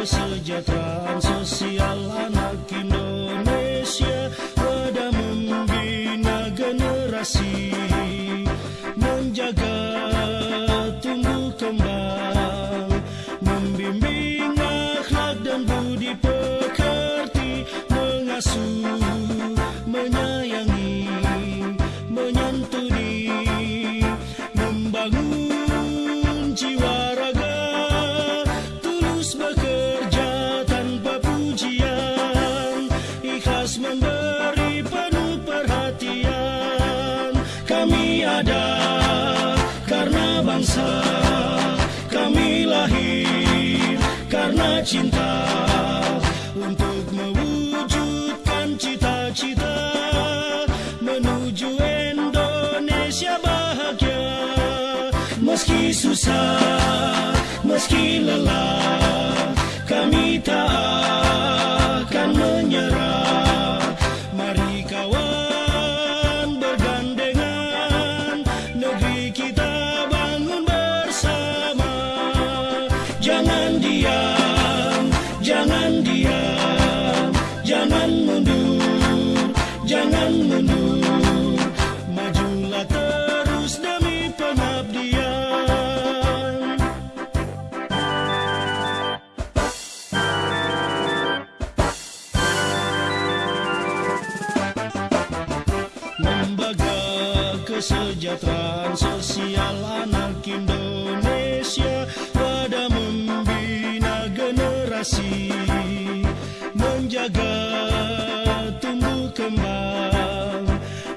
kesejahteraan sosial anak Indonesia Wadah membina generasi Kami lahir karena cinta Untuk mewujudkan cita-cita Menuju Indonesia bahagia. Meski susah, meski lelah Kami tak Kesejahteraan Sosial Anak Indonesia Pada membina generasi Menjaga tumbuh kembang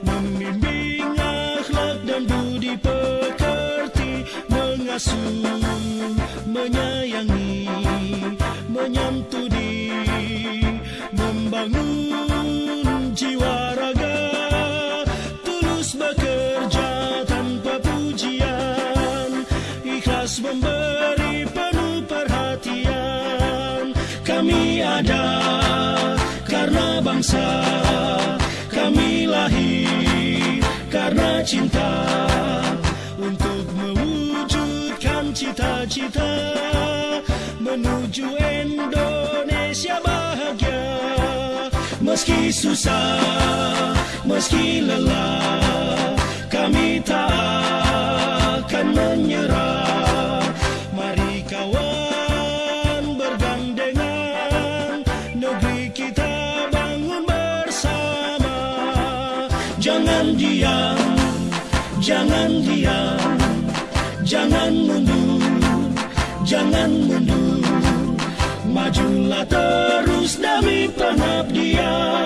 Membimbing akhlak dan budi pekerti Mengasuh, menyayangi, menyantuni Membangun jiwa raga Tulus bekerja Kami ada karena bangsa Kami lahir karena cinta Untuk mewujudkan cita-cita Menuju Indonesia bahagia. Meski susah, meski lelah Kami tak diam, jangan diam. Jangan mundur, jangan mundur. Majulah terus demi pengabdian